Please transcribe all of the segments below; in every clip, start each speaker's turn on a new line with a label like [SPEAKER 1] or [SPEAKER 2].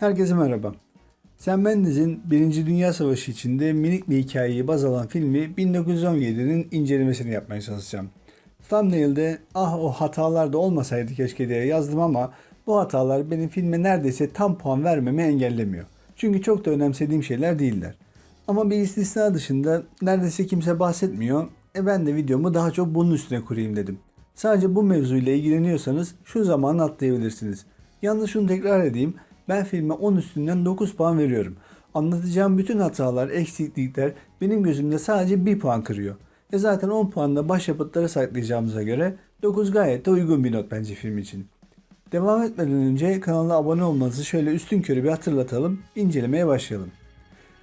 [SPEAKER 1] Herkese merhaba. Sam Mendes'in Birinci Dünya Savaşı içinde minik bir hikayeyi baz alan filmi 1917'nin incelemesini yapmaya çalışacağım. Thumbnail'de ah o hatalar da olmasaydı keşke diye yazdım ama bu hatalar benim filme neredeyse tam puan vermemi engellemiyor. Çünkü çok da önemsediğim şeyler değiller. Ama bir istisna dışında neredeyse kimse bahsetmiyor. E ben de videomu daha çok bunun üstüne kurayım dedim. Sadece bu mevzuyla ilgileniyorsanız şu zamanı atlayabilirsiniz. Yalnız şunu tekrar edeyim. Ben filme 10 üstünden 9 puan veriyorum. Anlatacağım bütün hatalar, eksiklikler benim gözümde sadece 1 puan kırıyor. E zaten 10 puanla başyapıtları saklayacağımıza göre 9 gayet de uygun bir not bence film için. Devam etmeden önce kanala abone olmanızı şöyle üstün körü bir hatırlatalım, incelemeye başlayalım.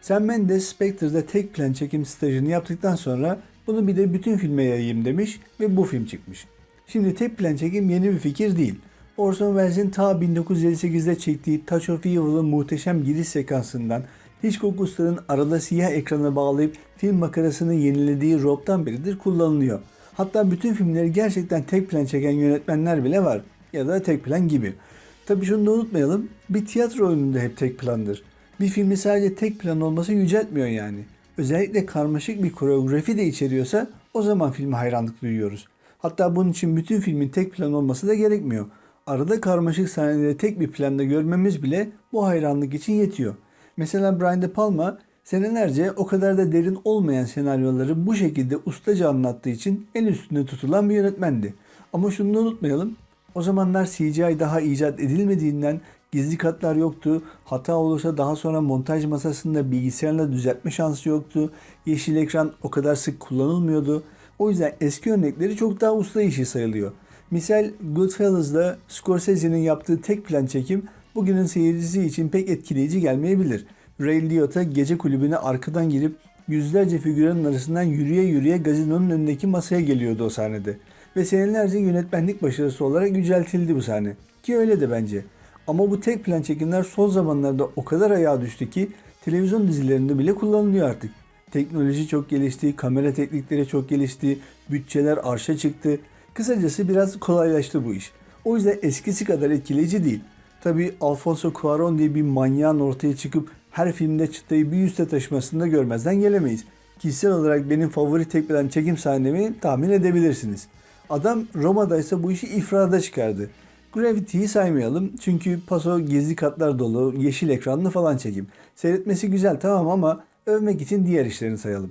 [SPEAKER 1] Sam Mendes Spectre'da tek plan çekim stajını yaptıktan sonra bunu bir de bütün filme yayayım demiş ve bu film çıkmış. Şimdi tek plan çekim yeni bir fikir değil. Orson Welles'in ta 1958'de çektiği Touch of Evil'ın muhteşem giriş sekansından Hitchcock Usta'nın arada siyah ekrana bağlayıp film makarasını yenilediği Rob'dan beridir kullanılıyor. Hatta bütün filmleri gerçekten tek plan çeken yönetmenler bile var. Ya da tek plan gibi. Tabi şunu da unutmayalım. Bir tiyatro oyununda hep tek plandır. Bir filmi sadece tek plan olması yüceltmiyor yani. Özellikle karmaşık bir koreografi de içeriyorsa o zaman filme hayranlık duyuyoruz. Hatta bunun için bütün filmin tek plan olması da gerekmiyor. Arada karmaşık sahneleri tek bir planda görmemiz bile bu hayranlık için yetiyor. Mesela Brian De Palma senelerce o kadar da derin olmayan senaryoları bu şekilde ustaca anlattığı için en üstünde tutulan bir yönetmendi. Ama şunu da unutmayalım. O zamanlar CGI daha icat edilmediğinden gizli katlar yoktu. Hata olursa daha sonra montaj masasında bilgisayarla düzeltme şansı yoktu. Yeşil ekran o kadar sık kullanılmıyordu. O yüzden eski örnekleri çok daha usta işi sayılıyor. Misal Goodfellas'da Scorsese'nin yaptığı tek plan çekim bugünün seyircisi için pek etkileyici gelmeyebilir. Ray Liotta gece kulübüne arkadan girip yüzlerce figüranın arasından yürüye yürüye gazinonun önündeki masaya geliyordu o sahnede. Ve senelerce yönetmenlik başarısı olarak yüceltildi bu sahne. Ki öyle de bence. Ama bu tek plan çekimler son zamanlarda o kadar ayağa düştü ki televizyon dizilerinde bile kullanılıyor artık. Teknoloji çok gelişti, kamera teknikleri çok gelişti, bütçeler arşa çıktı. Kısacası biraz kolaylaştı bu iş. O yüzden eskisi kadar etkileyici değil. Tabi Alfonso Cuarón diye bir manyağın ortaya çıkıp her filmde çıtayı bir üste taşımasını da görmezden gelemeyiz. Kişisel olarak benim favori tek plan çekim sahnemi tahmin edebilirsiniz. Adam Roma'da ise bu işi ifrada çıkardı. Gravity'yi saymayalım çünkü paso gizli katlar dolu, yeşil ekranlı falan çekim. Seyretmesi güzel tamam ama övmek için diğer işlerini sayalım.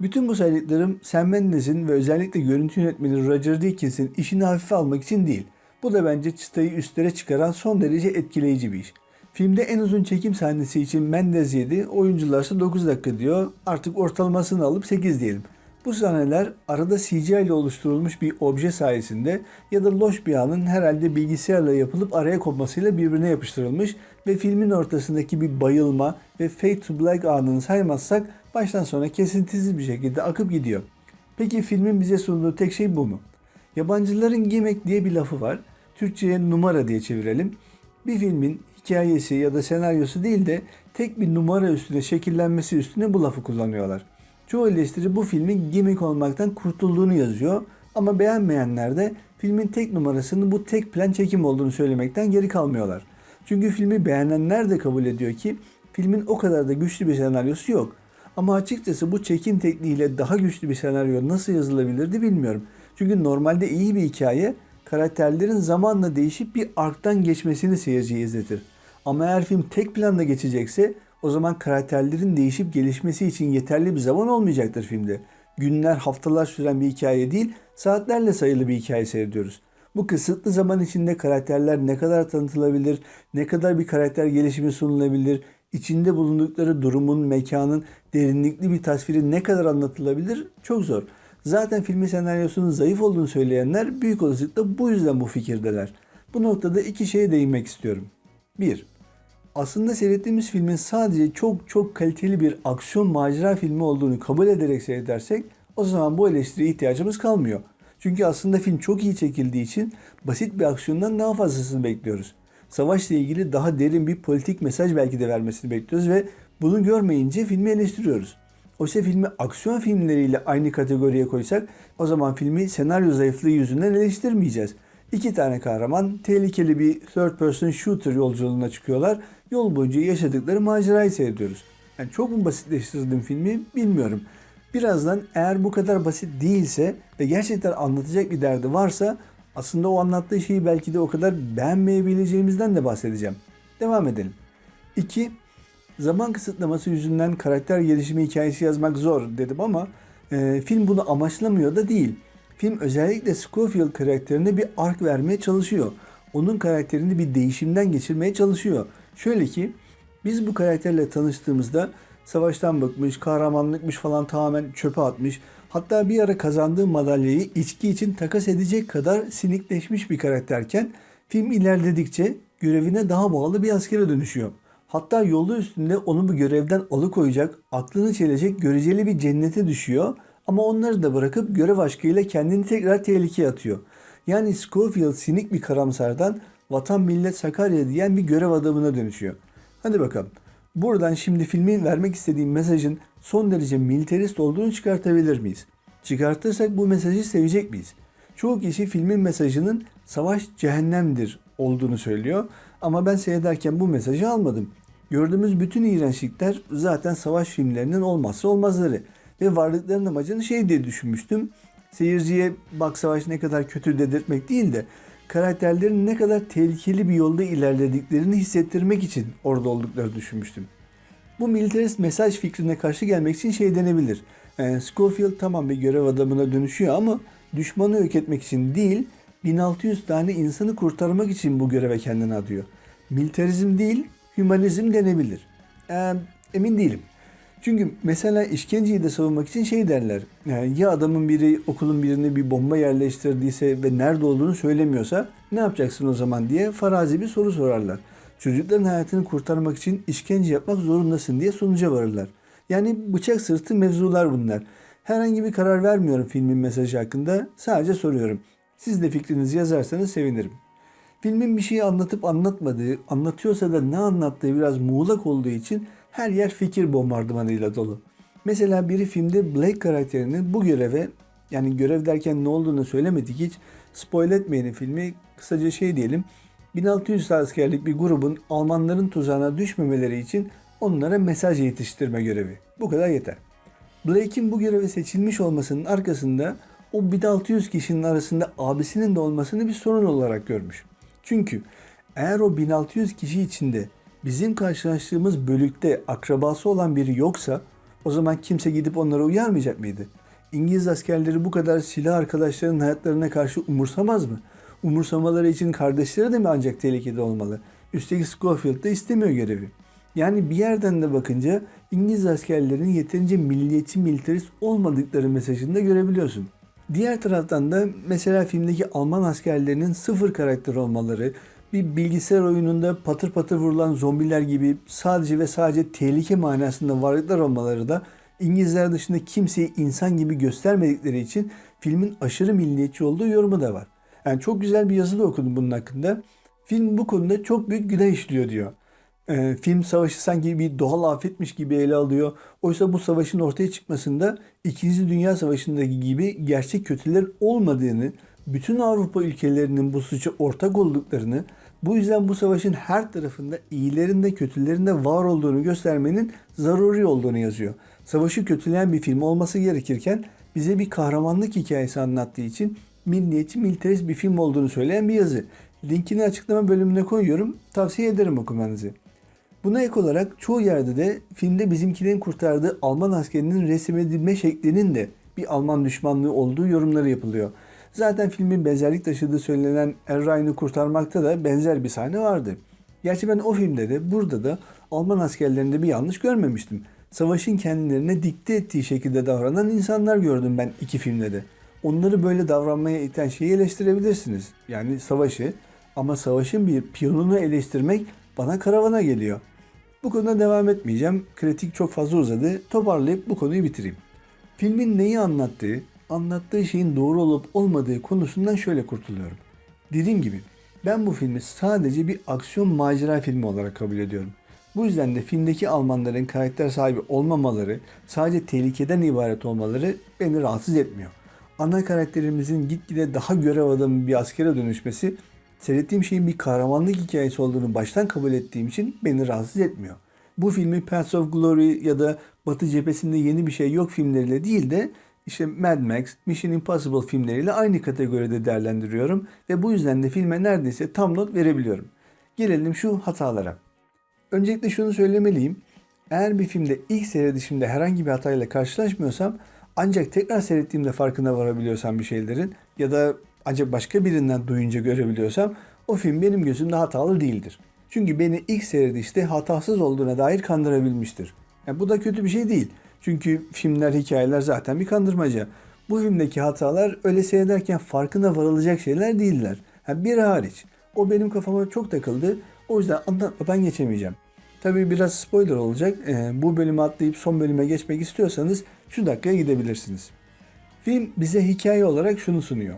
[SPEAKER 1] Bütün bu saydıklarım Sam Mendes'in ve özellikle görüntü yönetmeni Roger Deakins işini hafife almak için değil. Bu da bence çıtayı üstlere çıkaran son derece etkileyici bir iş. Filmde en uzun çekim sahnesi için Mendes 7, oyuncularsa 9 dakika diyor. Artık ortalamasını alıp 8 diyelim. Bu sahneler arada CGI ile oluşturulmuş bir obje sayesinde ya da loş bir anın herhalde bilgisayarla yapılıp araya kopmasıyla birbirine yapıştırılmış ve filmin ortasındaki bir bayılma ve fade to black anını saymazsak baştan sona kesintisiz bir şekilde akıp gidiyor. Peki filmin bize sunduğu tek şey bu mu? Yabancıların gimmick diye bir lafı var. Türkçe'ye numara diye çevirelim. Bir filmin hikayesi ya da senaryosu değil de tek bir numara üstüne şekillenmesi üstüne bu lafı kullanıyorlar. Çoğu eleştiri bu filmin gimmick olmaktan kurtulduğunu yazıyor ama beğenmeyenler de filmin tek numarasının bu tek plan çekim olduğunu söylemekten geri kalmıyorlar. Çünkü filmi beğenenler de kabul ediyor ki filmin o kadar da güçlü bir senaryosu yok. Ama açıkçası bu çekim tekniğiyle daha güçlü bir senaryo nasıl yazılabilirdi bilmiyorum. Çünkü normalde iyi bir hikaye karakterlerin zamanla değişip bir arktan geçmesini seyirciye izletir. Ama eğer film tek planda geçecekse o zaman karakterlerin değişip gelişmesi için yeterli bir zaman olmayacaktır filmde. Günler, haftalar süren bir hikaye değil, saatlerle sayılı bir hikaye seyrediyoruz. Bu kısıtlı zaman içinde karakterler ne kadar tanıtılabilir, ne kadar bir karakter gelişimi sunulabilir, içinde bulundukları durumun, mekanın derinlikli bir tasviri ne kadar anlatılabilir çok zor. Zaten filmin senaryosunun zayıf olduğunu söyleyenler büyük olasılıkla bu yüzden bu fikirdeler. Bu noktada iki şeye değinmek istiyorum. 1. Aslında seyrettiğimiz filmin sadece çok çok kaliteli bir aksiyon macera filmi olduğunu kabul ederek seyredersek o zaman bu eleştiriye ihtiyacımız kalmıyor. Çünkü aslında film çok iyi çekildiği için basit bir aksiyondan daha fazlasını bekliyoruz. Savaşla ilgili daha derin bir politik mesaj belki de vermesini bekliyoruz ve bunu görmeyince filmi eleştiriyoruz. Oysa filmi aksiyon filmleriyle aynı kategoriye koysak o zaman filmi senaryo zayıflığı yüzünden eleştirmeyeceğiz. İki tane kahraman tehlikeli bir third person shooter yolculuğuna çıkıyorlar. Yol boyunca yaşadıkları macerayı seyrediyoruz. Yani çok mu basitleştirdim filmi bilmiyorum. Birazdan eğer bu kadar basit değilse ve gerçekten anlatacak bir derdi varsa aslında o anlattığı şeyi belki de o kadar beğenmeyebileceğimizden de bahsedeceğim. Devam edelim. 2. Zaman kısıtlaması yüzünden karakter gelişimi hikayesi yazmak zor dedim ama e, film bunu amaçlamıyor da değil. Film özellikle Scofield karakterine bir ark vermeye çalışıyor. Onun karakterini bir değişimden geçirmeye çalışıyor. Şöyle ki biz bu karakterle tanıştığımızda savaştan bıkmış, kahramanlıkmış falan tamamen çöpe atmış. Hatta bir ara kazandığı madalyayı içki için takas edecek kadar sinikleşmiş bir karakterken film ilerledikçe görevine daha bağlı bir askere dönüşüyor. Hatta yolu üstünde onu bu görevden alıkoyacak, aklını çelecek göreceli bir cennete düşüyor. Ama onları da bırakıp görev aşkıyla kendini tekrar tehlikeye atıyor. Yani Schofield sinik bir karamsardan vatan millet Sakarya diyen bir görev adamına dönüşüyor. Hadi bakalım. Buradan şimdi filmin vermek istediğim mesajın son derece militarist olduğunu çıkartabilir miyiz? Çıkartırsak bu mesajı sevecek miyiz? Çoğu kişi filmin mesajının savaş cehennemdir olduğunu söylüyor ama ben seyrederken bu mesajı almadım. Gördüğümüz bütün iğrençlikler zaten savaş filmlerinin olmazsa olmazları ve varlıklarının amacını şey diye düşünmüştüm. Seyirciye bak savaş ne kadar kötü dedirtmek değil de karakterlerin ne kadar tehlikeli bir yolda ilerlediklerini hissettirmek için orada olduklarını düşünmüştüm. Bu militarist mesaj fikrine karşı gelmek için şey denebilir. Yani Schofield tamam bir görev adamına dönüşüyor ama düşmanı yok etmek için değil, 1600 tane insanı kurtarmak için bu göreve kendini adıyor. Militarizm değil, hümanizm denebilir. Ee, emin değilim. Çünkü mesela işkenceyi de savunmak için şey derler. Yani ya adamın biri okulun birine bir bomba yerleştirdiyse ve nerede olduğunu söylemiyorsa ne yapacaksın o zaman diye farazi bir soru sorarlar. Çocukların hayatını kurtarmak için işkence yapmak zorundasın diye sonuca varırlar. Yani bıçak sırtı mevzular bunlar. Herhangi bir karar vermiyorum filmin mesajı hakkında. Sadece soruyorum. Siz de fikrinizi yazarsanız sevinirim. Filmin bir şeyi anlatıp anlatmadığı, anlatıyorsa da ne anlattığı biraz muğlak olduğu için her yer fikir bombardımanıyla dolu. Mesela biri filmde Blake karakterinin bu göreve yani görev derken ne olduğunu söylemedik hiç spoil etmeyelim filmi kısaca şey diyelim 1600 askerlik bir grubun Almanların tuzağına düşmemeleri için onlara mesaj yetiştirme görevi. Bu kadar yeter. Blake'in bu göreve seçilmiş olmasının arkasında o 1600 kişinin arasında abisinin de olmasını bir sorun olarak görmüş. Çünkü eğer o 1600 kişi içinde bizim karşılaştığımız bölükte akrabası olan biri yoksa o zaman kimse gidip onlara uyarmayacak mıydı? İngiliz askerleri bu kadar silah arkadaşlarının hayatlarına karşı umursamaz mı? Umursamaları için kardeşleri de mi ancak tehlikede olmalı? Üstelik Schofield da istemiyor görevi. Yani bir yerden de bakınca İngiliz askerlerinin yeterince milliyetçi militarist olmadıkları mesajını da görebiliyorsun. Diğer taraftan da mesela filmdeki Alman askerlerinin sıfır karakter olmaları, bir bilgisayar oyununda patır patır vurulan zombiler gibi sadece ve sadece tehlike manasında varlıklar olmaları da İngilizler dışında kimseyi insan gibi göstermedikleri için filmin aşırı milliyetçi olduğu yorumu da var. Yani çok güzel bir yazı da okudum bunun hakkında. Film bu konuda çok büyük günah işliyor diyor. Ee, film savaşı sanki bir doğal afetmiş gibi ele alıyor. Oysa bu savaşın ortaya çıkmasında İkinci Dünya Savaşı'ndaki gibi gerçek kötüler olmadığını, bütün Avrupa ülkelerinin bu suça ortak olduklarını, bu yüzden bu savaşın her tarafında iyilerin de kötülerin de var olduğunu göstermenin zaruri olduğunu yazıyor. Savaşı kötüleyen bir film olması gerekirken bize bir kahramanlık hikayesi anlattığı için milliyetçi militarist bir film olduğunu söyleyen bir yazı. Linkini açıklama bölümüne koyuyorum. Tavsiye ederim okumanızı. Buna ek olarak çoğu yerde de filmde bizimkilerin kurtardığı Alman askerinin resmedilme şeklinin de bir Alman düşmanlığı olduğu yorumları yapılıyor. Zaten filmin benzerlik taşıdığı söylenen Erray'ını kurtarmakta da benzer bir sahne vardı. Gerçi ben o filmde de burada da Alman askerlerinde bir yanlış görmemiştim. Savaşın kendilerine dikte ettiği şekilde davranan insanlar gördüm ben iki filmde de. Onları böyle davranmaya iten şeyi eleştirebilirsiniz. Yani savaşı ama savaşın bir piyonunu eleştirmek bana karavana geliyor. Bu konuda devam etmeyeceğim. Kritik çok fazla uzadı. Toparlayıp bu konuyu bitireyim. Filmin neyi anlattığı, anlattığı şeyin doğru olup olmadığı konusundan şöyle kurtuluyorum. Dediğim gibi ben bu filmi sadece bir aksiyon macera filmi olarak kabul ediyorum. Bu yüzden de filmdeki Almanların karakter sahibi olmamaları, sadece tehlikeden ibaret olmaları beni rahatsız etmiyor. ana karakterimizin gitgide daha görev adamı bir askere dönüşmesi seyrettiğim şeyin bir kahramanlık hikayesi olduğunu baştan kabul ettiğim için beni rahatsız etmiyor. Bu filmi Paths of Glory ya da Batı cephesinde yeni bir şey yok filmleriyle değil de işte Mad Max, Mission Impossible filmleriyle aynı kategoride değerlendiriyorum ve bu yüzden de filme neredeyse tam not verebiliyorum. Gelelim şu hatalara. Öncelikle şunu söylemeliyim. Eğer bir filmde ilk seyredişimde herhangi bir hatayla karşılaşmıyorsam ancak tekrar seyrettiğimde farkına varabiliyorsam bir şeylerin ya da ancak başka birinden duyunca görebiliyorsam o film benim gözümde hatalı değildir. Çünkü beni ilk seyredişte hatasız olduğuna dair kandırabilmiştir. Yani bu da kötü bir şey değil. Çünkü filmler, hikayeler zaten bir kandırmaca. Bu filmdeki hatalar öyle seyrederken farkına varılacak şeyler değiller. Yani bir hariç. O benim kafama çok takıldı. O yüzden anlatmadan geçemeyeceğim. Tabii biraz spoiler olacak. Ee, bu bölümü atlayıp son bölüme geçmek istiyorsanız şu dakikaya gidebilirsiniz. Film bize hikaye olarak şunu sunuyor.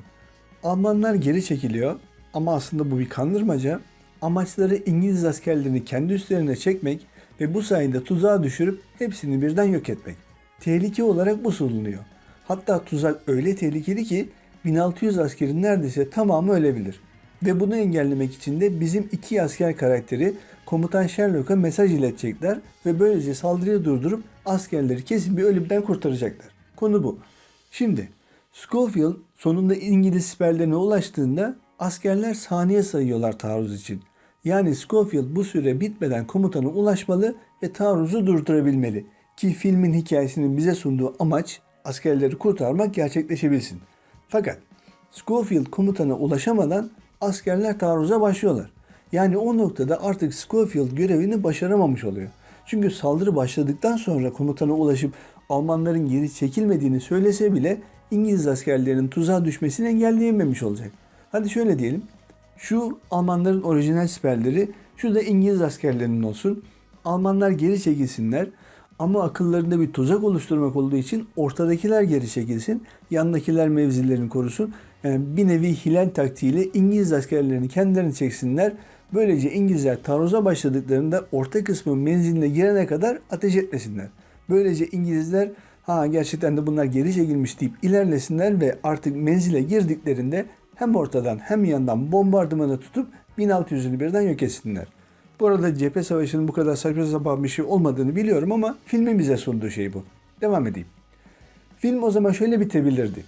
[SPEAKER 1] Almanlar geri çekiliyor ama aslında bu bir kandırmaca. Amaçları İngiliz askerlerini kendi üstlerine çekmek ve bu sayede tuzağa düşürüp hepsini birden yok etmek. Tehlike olarak bu sunuluyor. Hatta tuzak öyle tehlikeli ki 1600 askerin neredeyse tamamı ölebilir. Ve bunu engellemek için de bizim iki asker karakteri komutan Sherlock'a mesaj iletecekler ve böylece saldırıyı durdurup askerleri kesin bir ölümden kurtaracaklar. Konu bu. Şimdi Schofield sonunda İngiliz siperlerine ulaştığında askerler saniye sayıyorlar taarruz için. Yani Schofield bu süre bitmeden komutana ulaşmalı ve taarruzu durdurabilmeli. Ki filmin hikayesinin bize sunduğu amaç askerleri kurtarmak gerçekleşebilsin. Fakat Schofield komutana ulaşamadan askerler taarruza başlıyorlar. Yani o noktada artık Schofield görevini başaramamış oluyor. Çünkü saldırı başladıktan sonra komutana ulaşıp Almanların geri çekilmediğini söylese bile İngiliz askerlerinin tuzağa düşmesini engelleyememiş olacak. Hadi şöyle diyelim. Şu Almanların orijinal siperleri, şu da İngiliz askerlerinin olsun. Almanlar geri çekilsinler ama akıllarında bir tuzak oluşturmak olduğu için ortadakiler geri çekilsin, yandakiler mevzilerini korusun. Yani bir nevi hilal taktiğiyle İngiliz askerlerini kendilerini çeksinler. Böylece İngilizler taarruza başladıklarında orta kısmın menziline girene kadar ateş etmesinler. Böylece İngilizler ha gerçekten de bunlar geri çekilmiş deyip ilerlesinler ve artık menzile girdiklerinde hem ortadan hem yandan bombardımanı tutup 1600'ünü birden yok etsinler. Bu arada cephe savaşının bu kadar saçma sapan bir şey olmadığını biliyorum ama filmin bize sunduğu şey bu. Devam edeyim. Film o zaman şöyle bitebilirdi.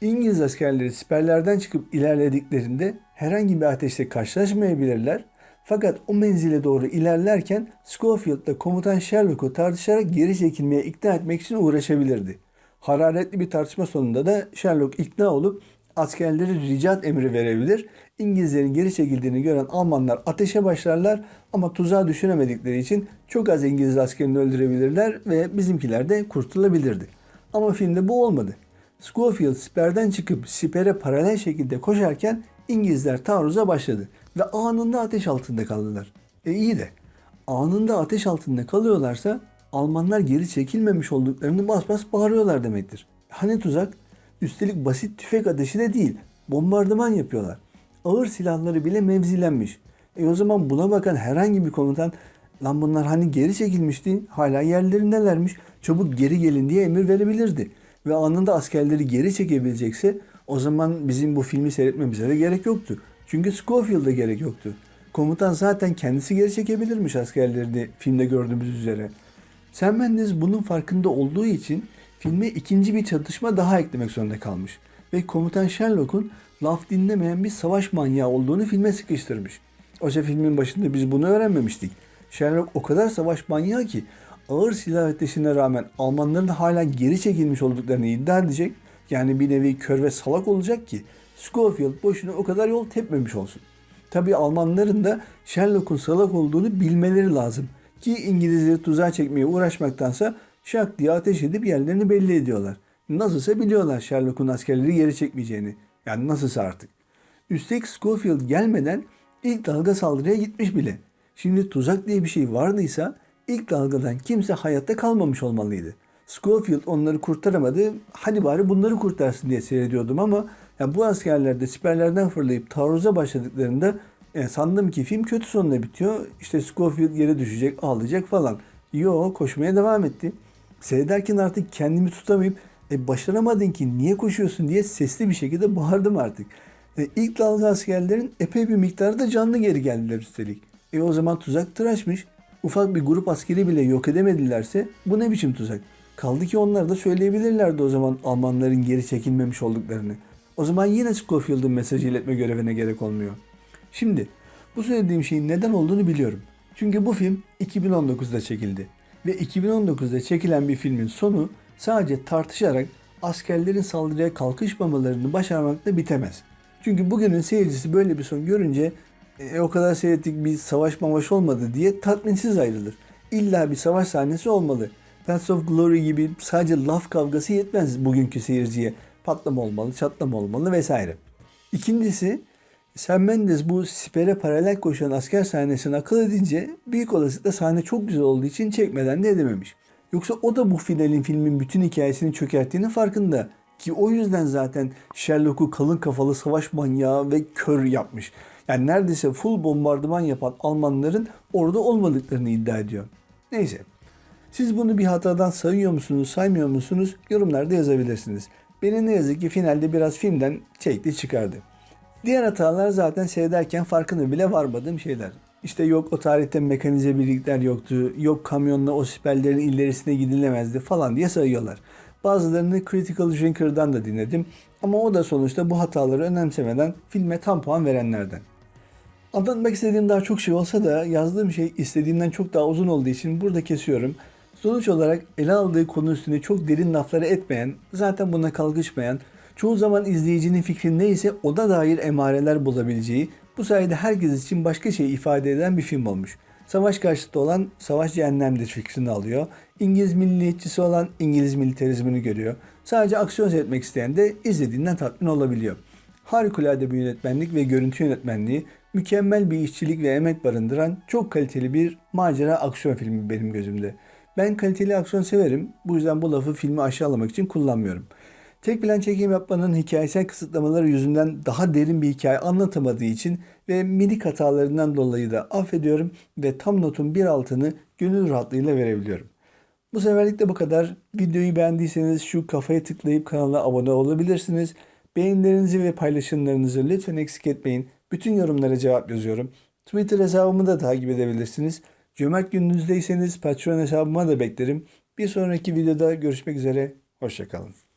[SPEAKER 1] İngiliz askerleri siperlerden çıkıp ilerlediklerinde herhangi bir ateşle karşılaşmayabilirler. Fakat o menzile doğru ilerlerken Schofield'la komutan Sherlock'u tartışarak geri çekilmeye ikna etmek için uğraşabilirdi. Hararetli bir tartışma sonunda da Sherlock ikna olup askerleri ricat emri verebilir. İngilizlerin geri çekildiğini gören Almanlar ateşe başlarlar ama tuzağa düşüremedikleri için çok az İngiliz askerini öldürebilirler ve bizimkiler de kurtulabilirdi. Ama filmde bu olmadı. Schofield siperden çıkıp sipere paralel şekilde koşarken İngilizler taarruza başladı ve anında ateş altında kaldılar. E iyi de anında ateş altında kalıyorlarsa Almanlar geri çekilmemiş olduklarını bas bas bağırıyorlar demektir. Hani tuzak? Üstelik basit tüfek ateşi de değil. Bombardıman yapıyorlar. Ağır silahları bile mevzilenmiş. E o zaman buna bakan herhangi bir komutan lan bunlar hani geri çekilmişti hala yerlerindelermiş çabuk geri gelin diye emir verebilirdi. Ve anında askerleri geri çekebilecekse o zaman bizim bu filmi seyretmemize de gerek yoktu. Çünkü Schofield'a gerek yoktu. Komutan zaten kendisi geri çekebilirmiş askerlerini filmde gördüğümüz üzere. Sam Mendes bunun farkında olduğu için filme ikinci bir çatışma daha eklemek zorunda kalmış. Ve komutan Sherlock'un laf dinlemeyen bir savaş manyağı olduğunu filme sıkıştırmış. Oysa filmin başında biz bunu öğrenmemiştik. Sherlock o kadar savaş manyağı ki ağır silah ateşine rağmen Almanların hala geri çekilmiş olduklarını iddia edecek. Yani bir nevi kör ve salak olacak ki Schofield boşuna o kadar yol tepmemiş olsun. Tabii Almanların da Sherlock'un salak olduğunu bilmeleri lazım. Ki İngilizleri tuzağa çekmeye uğraşmaktansa şak diye ateş edip yerlerini belli ediyorlar. Nasılsa biliyorlar Sherlock'un askerleri geri çekmeyeceğini. Yani nasılsa artık. Üstelik Schofield gelmeden ilk dalga saldırıya gitmiş bile. Şimdi tuzak diye bir şey vardıysa ilk dalgadan kimse hayatta kalmamış olmalıydı. Schofield onları kurtaramadı. Hadi bari bunları kurtarsın diye seyrediyordum ama ya bu askerler de siperlerden fırlayıp taarruza başladıklarında e, sandım ki film kötü sonunda bitiyor. İşte Schofield yere düşecek, ağlayacak falan. Yo koşmaya devam etti. Seyrederken artık kendimi tutamayıp E başaramadın ki niye koşuyorsun diye sesli bir şekilde bağırdım artık. E, ilk dalga askerlerin epey bir miktarda canlı geri geldiler üstelik. E o zaman tuzak tıraşmış. Ufak bir grup askeri bile yok edemedilerse bu ne biçim tuzak? Kaldı ki onlar da söyleyebilirlerdi o zaman Almanların geri çekilmemiş olduklarını. O zaman yine Schofield'ın mesajı iletme görevine gerek olmuyor. Şimdi bu söylediğim şeyin neden olduğunu biliyorum. Çünkü bu film 2019'da çekildi. Ve 2019'da çekilen bir filmin sonu sadece tartışarak askerlerin saldırıya kalkışmamalarını başarmakla bitemez. Çünkü bugünün seyircisi böyle bir son görünce e, o kadar seyrettik bir savaş mavaş olmadı diye tatminsiz ayrılır. İlla bir savaş sahnesi olmalı. Paths of Glory gibi sadece laf kavgası yetmez bugünkü seyirciye. Patlama olmalı, çatlama olmalı vesaire. İkincisi Sam Mendes bu sipere paralel koşan asker sahnesini akıl edince büyük olasılıkla sahne çok güzel olduğu için çekmeden de edememiş. Yoksa o da bu finalin filmin bütün hikayesini çökerttiğinin farkında. Ki o yüzden zaten Sherlock'u kalın kafalı savaş manyağı ve kör yapmış. Yani neredeyse full bombardıman yapan Almanların orada olmadıklarını iddia ediyor. Neyse. Siz bunu bir hatadan sayıyor musunuz, saymıyor musunuz? Yorumlarda yazabilirsiniz. Beni ne yazık ki finalde biraz filmden çekti çıkardı. Diğer hatalar zaten seyrederken farkında bile varmadığım şeyler. İşte yok o tarihte mekanize birlikler yoktu, yok kamyonla o siperlerin ilerisine gidilemezdi falan diye sayıyorlar. Bazılarını Critical Drinker'dan da dinledim ama o da sonuçta bu hataları önemsemeden filme tam puan verenlerden. Anlatmak istediğim daha çok şey olsa da yazdığım şey istediğimden çok daha uzun olduğu için burada kesiyorum. Sonuç olarak ele aldığı konu üstüne çok derin lafları etmeyen, zaten buna kalkışmayan, çoğu zaman izleyicinin fikri neyse o da dair emareler bulabileceği, bu sayede herkes için başka şey ifade eden bir film olmuş. Savaş karşıtı olan savaş cehennemdir fikrini alıyor. İngiliz milliyetçisi olan İngiliz militarizmini görüyor. Sadece aksiyon seyretmek isteyen de izlediğinden tatmin olabiliyor. Harikulade bir yönetmenlik ve görüntü yönetmenliği, mükemmel bir işçilik ve emek barındıran çok kaliteli bir macera aksiyon filmi benim gözümde. Ben kaliteli aksiyon severim. Bu yüzden bu lafı filmi aşağılamak için kullanmıyorum. Tek plan çekim yapmanın hikayesel kısıtlamaları yüzünden daha derin bir hikaye anlatamadığı için ve minik hatalarından dolayı da affediyorum ve tam notun bir altını gönül rahatlığıyla verebiliyorum. Bu seferlik de bu kadar. Videoyu beğendiyseniz şu kafaya tıklayıp kanala abone olabilirsiniz. Beğenilerinizi ve paylaşımlarınızı lütfen eksik etmeyin. Bütün yorumlara cevap yazıyorum. Twitter hesabımı da takip edebilirsiniz. Cömert gününüzdeyseniz Patreon hesabıma da beklerim. Bir sonraki videoda görüşmek üzere. Hoşçakalın.